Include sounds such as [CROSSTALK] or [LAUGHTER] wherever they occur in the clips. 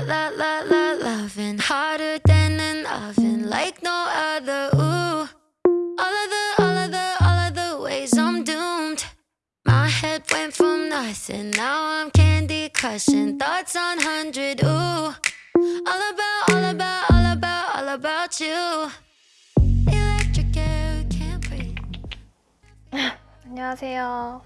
la la la la loving hotter than an oven like no other. Ooh, all of the, all of the, all of the ways I'm doomed. My head went from nothing, now I'm candy crushing. Thoughts on hundred. Ooh, all about, all about, all about, all about you. Electric air, can't breathe. 안녕하세요.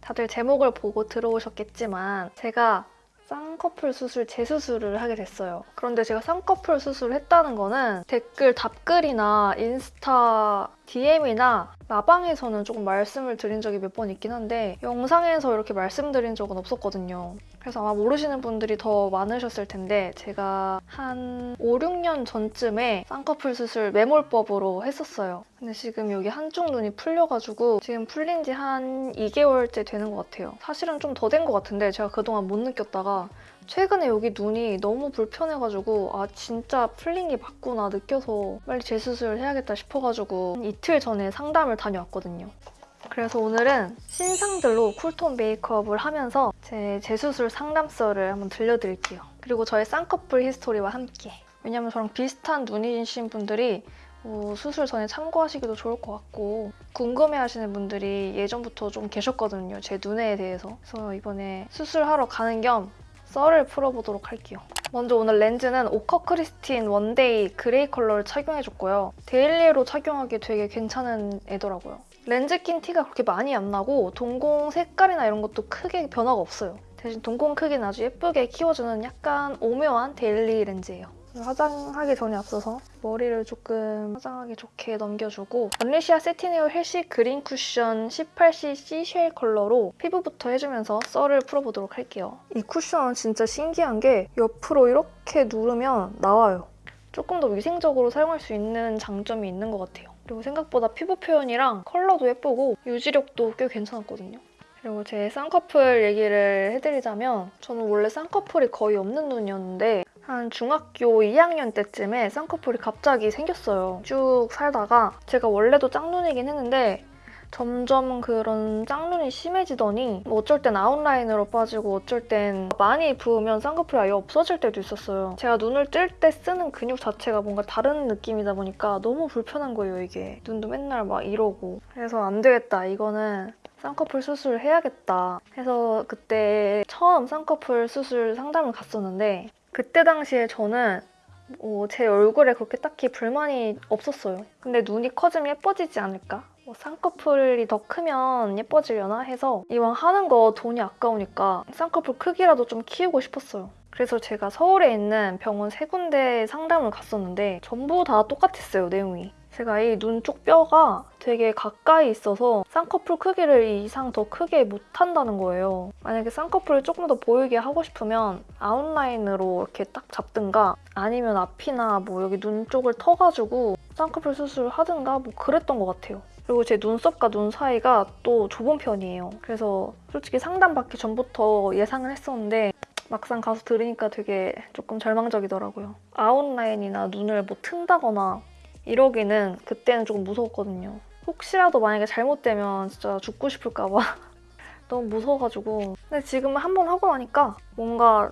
다들 제목을 보고 들어오셨겠지만 제가 쌍꺼풀 수술 재수술을 하게 됐어요. 그런데 제가 쌍꺼풀 수술을 했다는 거는 댓글 답글이나 인스타 DM이나 라방에서는 조금 말씀을 드린 적이 몇 번 있긴 한데 영상에서 이렇게 말씀드린 적은 없었거든요. 그래서 아마 모르시는 분들이 더 많으셨을 텐데 제가 한 5, 6년 전쯤에 쌍꺼풀 수술 매몰법으로 했었어요. 근데 지금 여기 한쪽 눈이 풀려가지고 지금 풀린 지 한 2개월째 되는 것 같아요. 사실은 좀 더 된 것 같은데 제가 그동안 못 느꼈다가 최근에 여기 눈이 너무 불편해가지고 아 진짜 풀린 게 맞구나 느껴서 빨리 재수술을 해야겠다 싶어가지고 한 이틀 전에 상담을 다녀왔거든요. 그래서 오늘은 신상들로 cool tone 메이크업을 하면서 제 재수술 상담썰을 한번 들려드릴게요. 그리고 저의 쌍꺼풀 히스토리와 함께 왜냐면 저랑 비슷한 눈이신 분들이 뭐 수술 전에 참고하시기도 좋을 것 같고 궁금해하시는 분들이 예전부터 좀 계셨거든요. 제 눈에 대해서. 그래서 이번에 수술하러 가는 겸 썰을 풀어보도록 할게요. 먼저 오늘 렌즈는 오커 크리스틴 one day gray 컬러를 착용해줬고요. daily로 착용하기 되게 괜찮은 애더라고요. 렌즈 낀 티가 그렇게 많이 안 나고 동공 색깔이나 이런 것도 크게 변화가 없어요. 대신 동공 크기는 아주 예쁘게 키워주는 약간 오묘한 daily 렌즈예요. 화장하기 전에 앞서서 머리를 조금 화장하기 좋게 넘겨주고 언리시아 Satin Wear Healthy Green Cushion 18cc shell 컬러로 피부부터 해주면서 썰을 풀어보도록 할게요. 이 쿠션은 진짜 신기한 게 옆으로 이렇게 누르면 나와요. 조금 더 위생적으로 사용할 수 있는 장점이 있는 것 같아요. 그리고 생각보다 피부 표현이랑 컬러도 예쁘고 유지력도 꽤 괜찮았거든요. 그리고 제 쌍꺼풀 얘기를 해드리자면 저는 원래 쌍꺼풀이 거의 없는 눈이었는데 한 중학교 2학년 때쯤에 쌍꺼풀이 갑자기 생겼어요. 쭉 살다가 제가 원래도 짝눈이긴 했는데 점점 그런 짝눈이 심해지더니 뭐 어쩔 땐 아웃라인으로 빠지고 어쩔 땐 많이 부으면 쌍꺼풀이 아예 없어질 때도 있었어요. 제가 눈을 뜰 때 쓰는 근육 자체가 뭔가 다른 느낌이다 보니까 너무 불편한 거예요, 이게. 눈도 맨날 막 이러고. 그래서 안 되겠다, 이거는 쌍꺼풀 수술을 해야겠다 해서 그때 처음 쌍꺼풀 수술 상담을 갔었는데 그때 당시에 저는 어, 제 얼굴에 그렇게 딱히 불만이 없었어요. 근데 눈이 커지면 예뻐지지 않을까? 뭐 쌍꺼풀이 더 크면 예뻐지려나 해서 이왕 하는 거 돈이 아까우니까 쌍꺼풀 크기라도 좀 키우고 싶었어요. 그래서 제가 서울에 있는 병원 세 군데 상담을 갔었는데 전부 다 똑같았어요, 내용이. 제가 이 눈 쪽 뼈가 되게 가까이 있어서 쌍꺼풀 크기를 이 이상 더 크게 못한다는 거예요. 만약에 쌍꺼풀을 조금 더 보이게 하고 싶으면 아웃라인으로 이렇게 딱 잡든가 아니면 앞이나 뭐 여기 눈 쪽을 터가지고 쌍꺼풀 수술을 하든가 뭐 그랬던 것 같아요. 그리고 제 눈썹과 눈 사이가 또 좁은 편이에요. 그래서 솔직히 상담받기 전부터 예상을 했었는데 막상 가서 들으니까 되게 조금 절망적이더라고요. 아웃라인이나 눈을 뭐 튼다거나 이러기는 그때는 조금 무서웠거든요. 혹시라도 만약에 잘못되면 진짜 죽고 싶을까 봐 [LAUGHS] 너무 무서워가지고 근데 지금은 한 번 하고 나니까 뭔가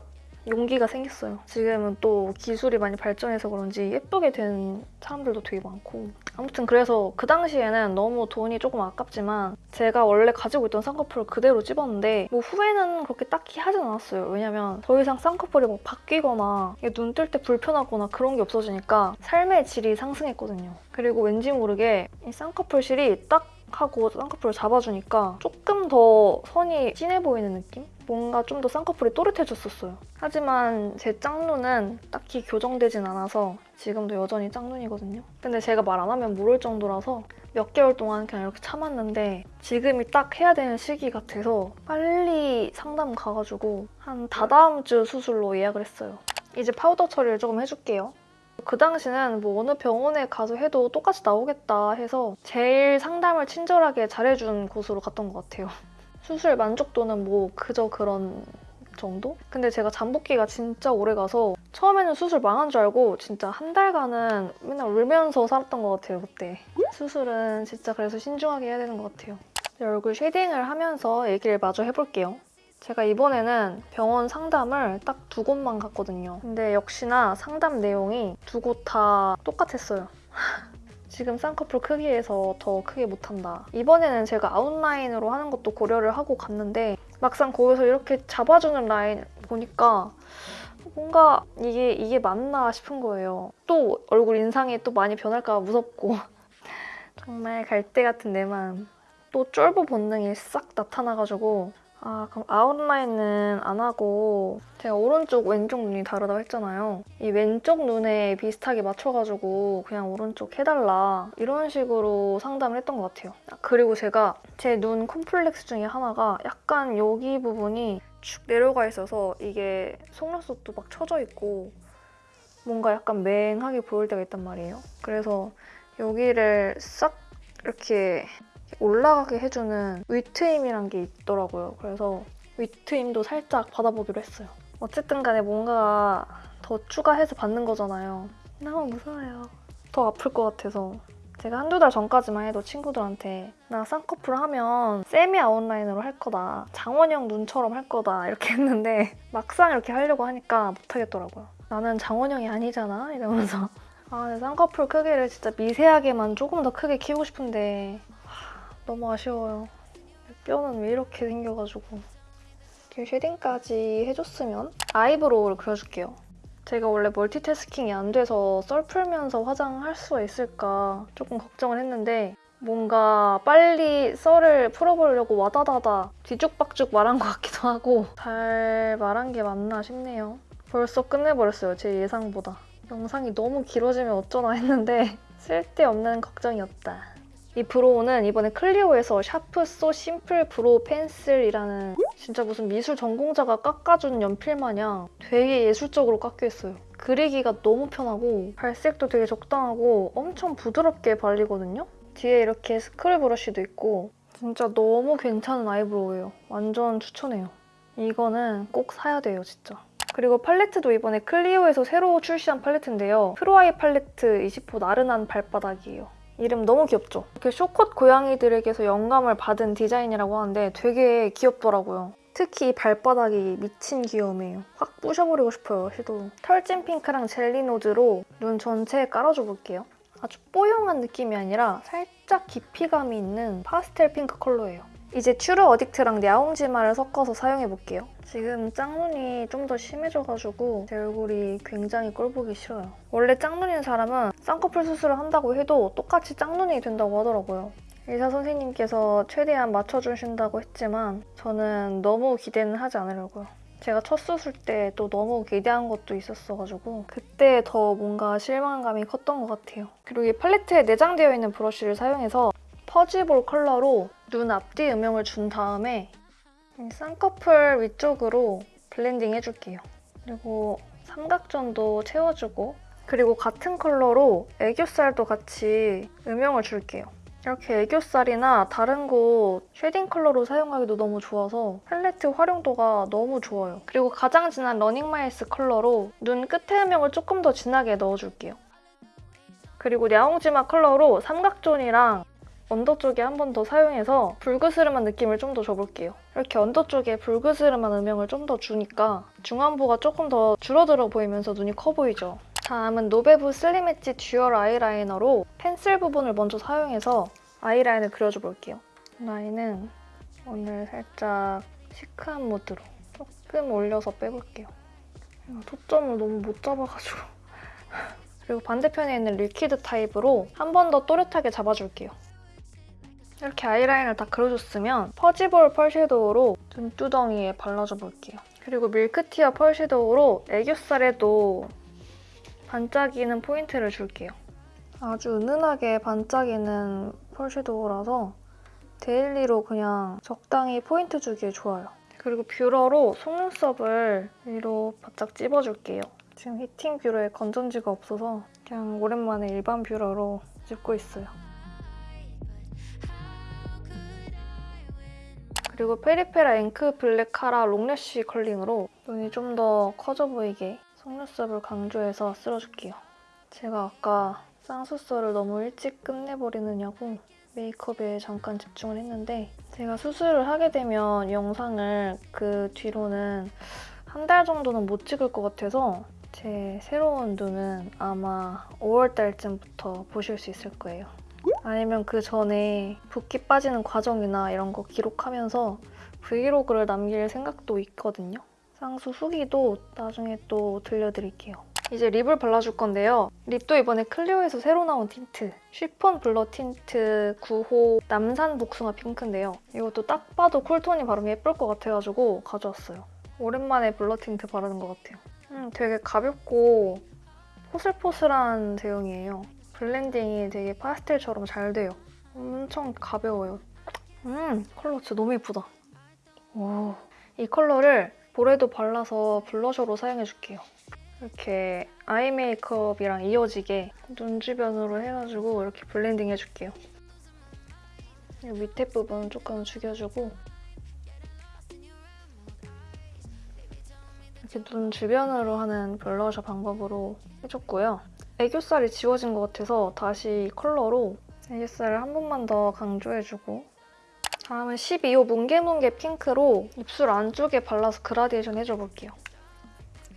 용기가 생겼어요. 지금은 또 기술이 많이 발전해서 그런지 예쁘게 된 사람들도 되게 많고 아무튼 그래서 그 당시에는 너무 돈이 조금 아깝지만 제가 원래 가지고 있던 쌍꺼풀을 그대로 찝었는데 뭐 후회는 그렇게 딱히 하진 않았어요. 왜냐면 더 이상 쌍꺼풀이 뭐 바뀌거나 눈 뜰 때 불편하거나 그런 게 없어지니까 삶의 질이 상승했거든요. 그리고 왠지 모르게 이 쌍꺼풀 실이 딱 하고 쌍꺼풀을 잡아주니까 조금 더 선이 진해 보이는 느낌? 뭔가 좀 더 쌍꺼풀이 또렷해졌었어요. 하지만 제 짝눈은 딱히 교정되진 않아서 지금도 여전히 짝눈이거든요. 근데 제가 말 안 하면 모를 정도라서 몇 개월 동안 그냥 이렇게 참았는데 지금이 딱 해야 되는 시기 같아서 빨리 상담 가가지고 한 다다음 주 수술로 예약을 했어요. 이제 파우더 처리를 조금 해줄게요. 그 당시는 뭐 어느 병원에 가서 해도 똑같이 나오겠다 해서 제일 상담을 친절하게 잘해준 곳으로 갔던 것 같아요. [LAUGHS] 수술 만족도는 뭐 그저 그런 정도? 근데 제가 잠복기가 진짜 오래 가서 처음에는 수술 망한 줄 알고 진짜 한 달간은 맨날 울면서 살았던 것 같아요, 그때. 수술은 진짜 그래서 신중하게 해야 되는 것 같아요. 얼굴 shading을 하면서 얘기를 마저 해볼게요. 제가 이번에는 병원 상담을 딱 두 곳만 갔거든요. 근데 역시나 상담 내용이 두 곳 다 똑같았어요. [LAUGHS] 지금 쌍꺼풀 크기에서 더 크게 못한다. 이번에는 제가 아웃라인으로 하는 것도 고려를 하고 갔는데 막상 거기서 이렇게 잡아주는 라인 보니까 뭔가 이게 이게 맞나 싶은 거예요. 또 얼굴 인상이 또 많이 변할까 봐 무섭고 [LAUGHS] 정말 갈대 같은 내 마음. 또 쫄보 본능이 싹 나타나가지고 아 그럼 아웃라인은 안 하고 제가 오른쪽 왼쪽 눈이 다르다고 했잖아요. 이 왼쪽 눈에 비슷하게 맞춰가지고 그냥 오른쪽 해달라 이런 식으로 상담을 했던 것 같아요. 아, 그리고 제가 제 눈 콤플렉스 중에 하나가 약간 여기 부분이 축 내려가 있어서 이게 속눈썹도 막 처져 있고 뭔가 약간 맹하게 보일 때가 있단 말이에요. 그래서 여기를 싹 이렇게 올라가게 해주는 위트임이란 게 있더라고요. 그래서 위트임도 살짝 받아보기로 했어요. 어쨌든 간에 뭔가 더 추가해서 받는 거잖아요. 너무 무서워요. 더 아플 것 같아서. 제가 한두 달 전까지만 해도 친구들한테 나 쌍꺼풀 하면 세미 아웃라인으로 할 거다. 장원영 눈처럼 할 거다. 이렇게 했는데 [LAUGHS] 막상 이렇게 하려고 하니까 못하겠더라고요. 나는 장원영이 아니잖아. 이러면서. 아, 쌍꺼풀 크기를 진짜 미세하게만 조금 더 크게 키우고 싶은데 하, 너무 아쉬워요. 뼈는 왜 이렇게 생겨가지고. 이렇게 shading까지 해줬으면 eyebrow를 그려줄게요. 제가 원래 multitasking이 안 돼서 썰 풀면서 화장할 수가 있을까 조금 걱정을 했는데 뭔가 빨리 썰을 풀어보려고 와다다다 뒤죽박죽 말한 것 같기도 하고 잘 말한 게 맞나 싶네요. 벌써 끝내버렸어요, 제 예상보다. 영상이 너무 길어지면 어쩌나 했는데 [LAUGHS] 쓸데없는 걱정이었다. 이 brow는 이번에 클리오에서 Sharp So Simple Brow Pencil이라는 진짜 무슨 미술 전공자가 깎아준 연필 마냥 되게 예술적으로 깎여있어요. 그리기가 너무 편하고 발색도 되게 적당하고 엄청 부드럽게 발리거든요. 뒤에 이렇게 스크류 브러쉬도 있고 진짜 너무 괜찮은 아이브로우예요. 완전 추천해요. 이거는 꼭 사야 돼요, 진짜. 그리고 팔레트도 이번에 클리오에서 새로 출시한 팔레트인데요. Pro Eye 팔레트 20호 나른한 발바닥이에요. 이름 너무 귀엽죠? 이렇게 코숏 고양이들에게서 영감을 받은 디자인이라고 하는데 되게 귀엽더라고요. 특히 이 발바닥이 미친 귀여움이에요. 확 부셔버리고 싶어요, 시도. 털찐 핑크랑 jelly nose로 눈 전체에 깔아줘 볼게요. 아주 뽀용한 느낌이 아니라 살짝 깊이감이 있는 파스텔 핑크 컬러예요. 이제 츄르 어딕트랑 냐옹지마를 섞어서 사용해볼게요. 지금 짝눈이 좀 더 심해져가지고 제 얼굴이 굉장히 꼴보기 싫어요. 원래 짝눈인 사람은 쌍꺼풀 수술을 한다고 해도 똑같이 짝눈이 된다고 하더라고요. 의사 선생님께서 최대한 맞춰주신다고 했지만 저는 너무 기대는 하지 않으려고요. 제가 첫 수술 때 또 너무 기대한 것도 있었어가지고 그때 더 뭔가 실망감이 컸던 것 같아요. 그리고 이 팔레트에 내장되어 있는 브러쉬를 사용해서 fuzzy ball 컬러로 눈 앞뒤 음영을 준 다음에 이 쌍꺼풀 위쪽으로 블렌딩 해줄게요. 그리고 삼각존도 채워주고 그리고 같은 컬러로 애교살도 같이 음영을 줄게요. 이렇게 애교살이나 다른 곳 shading 컬러로 사용하기도 너무 좋아서 팔레트 활용도가 너무 좋아요. 그리고 가장 진한 러닝마일스 컬러로 눈 끝에 음영을 조금 더 진하게 넣어줄게요. 그리고 냐옹지마 컬러로 삼각존이랑 언더 쪽에 한 번 더 사용해서 불그스름한 느낌을 좀 더 줘볼게요. 이렇게 언더 쪽에 불그스름한 음영을 좀 더 주니까 중안부가 조금 더 줄어들어 보이면서 눈이 커 보이죠. 다음은 노베브 Slim Edge Dual 아이라이너로 펜슬 부분을 먼저 사용해서 아이라인을 그려줘 볼게요. 라인은 오늘 살짝 시크한 무드로 조금 올려서 빼볼게요. 초점을 너무 못 잡아가지고 [LAUGHS] 그리고 반대편에 있는 liquid 타입으로 한 번 더 또렷하게 잡아줄게요. 이렇게 아이라인을 다 그려줬으면 fuzzy ball 펄 섀도우로 눈두덩이에 발라줘 볼게요. 그리고 밀크티어 펄 섀도우로 애교살에도 반짝이는 포인트를 줄게요. 아주 은은하게 반짝이는 펄 섀도우라서 daily로 그냥 적당히 포인트 주기에 좋아요. 그리고 뷰러로 속눈썹을 위로 바짝 찝어줄게요. 지금 heating 뷰러에 건전지가 없어서 그냥 오랜만에 일반 뷰러로 찝고 있어요. 그리고 페리페라 Ink Black Cara Long Lash Curling으로 눈이 좀 더 커져 보이게 속눈썹을 강조해서 쓸어줄게요. 제가 아까 쌍수썰을 너무 일찍 끝내버리느냐고 메이크업에 잠깐 집중을 했는데 제가 수술을 하게 되면 영상을 그 뒤로는 한 달 정도는 못 찍을 것 같아서 제 새로운 눈은 아마 5월 달쯤부터 보실 수 있을 거예요. 아니면 그 전에 붓기 빠지는 과정이나 이런 거 기록하면서 브이로그를 남길 생각도 있거든요. 쌍수 후기도 나중에 또 들려드릴게요. 이제 lip을 발라줄 건데요. lip도 이번에 클리오에서 새로 나온 틴트 Chiffon Blur Tint 9호 남산 복숭아 핑크인데요. 이것도 딱 봐도 쿨톤이 바르면 예쁠 것 같아가지고 가져왔어요. 오랜만에 blur 틴트 바르는 것 같아요. 음, 되게 가볍고 포슬포슬한 제형이에요. 블렌딩이 되게 파스텔처럼 잘 돼요. 엄청 가벼워요. 음, 컬러 진짜 너무 예쁘다. 오, 이 컬러를 볼에도 발라서 블러셔로 사용해줄게요. 이렇게 아이 메이크업이랑 이어지게 눈 주변으로 해가지고 이렇게 블렌딩 해줄게요. 이 밑에 부분 조금 죽여주고 이렇게 눈 주변으로 하는 블러셔 방법으로 해줬고요. 애교살이 지워진 것 같아서 다시 컬러로 애교살을 한 번만 더 강조해주고 다음은 12호 뭉게뭉게 핑크로 입술 안쪽에 발라서 그라데이션 해줘볼게요.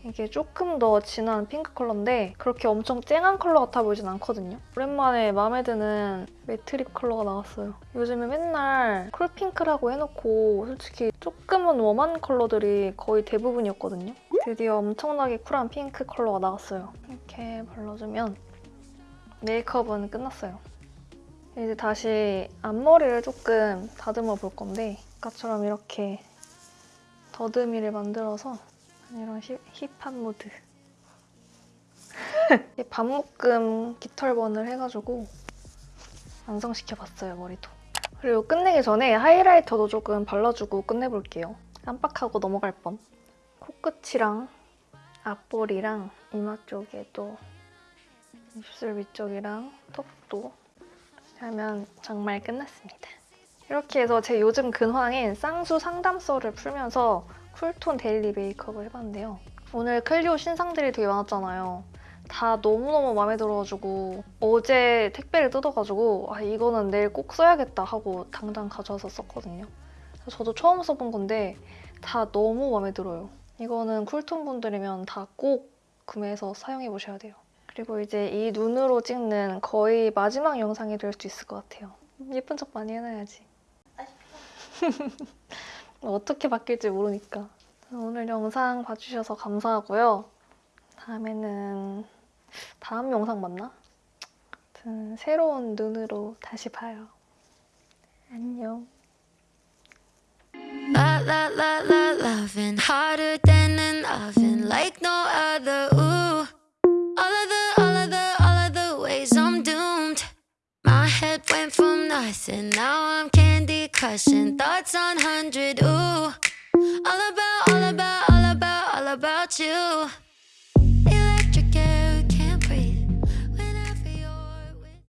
이게 조금 더 진한 핑크 컬러인데 그렇게 엄청 쨍한 컬러 같아 보이진 않거든요. 오랜만에 마음에 드는 matte lip 컬러가 나왔어요. 요즘에 맨날 cool pink라고 해놓고 솔직히 조금은 warm한 컬러들이 거의 대부분이었거든요. 드디어 엄청나게 쿨한 핑크 컬러가 나왔어요. 이렇게 발라주면 메이크업은 끝났어요. 이제 다시 앞머리를 조금 다듬어 볼 건데 아까처럼 이렇게 더듬이를 만들어서 이런 힙, 힙한 모드 [LAUGHS] 반묶음 깃털번을 해가지고 완성시켜봤어요 머리도 그리고 끝내기 전에 하이라이터도 조금 발라주고 끝내볼게요 깜빡하고 넘어갈 뻔 코끝이랑 앞볼이랑 이마 쪽에도 입술 위쪽이랑 턱도 하면 정말 끝났습니다. 이렇게 해서 제 요즘 근황인 쌍수 상담썰을 풀면서 쿨톤 daily 메이크업을 해봤는데요. 오늘 클리오 신상들이 되게 많았잖아요. 다 너무너무 마음에 들어가지고 어제 택배를 뜯어가지고 아 이거는 내일 꼭 써야겠다 하고 당장 가져와서 썼거든요. 저도 처음 써본 건데 다 너무 마음에 들어요. 이거는 쿨톤 분들이면 다 꼭 구매해서 사용해 보셔야 돼요. 그리고 이제 이 눈으로 찍는 거의 마지막 영상이 될수 있을 것 같아요. 예쁜 척 많이 해놔야지. [LAUGHS] 어떻게 바뀔지 모르니까. 오늘 영상 봐주셔서 감사하고요. 다음에는 다음 영상 맞나? 아무튼 새로운 눈으로 다시 봐요. 안녕. And now I'm candy crushing thoughts on hundred. Ooh, all about, all about, all about, all about you.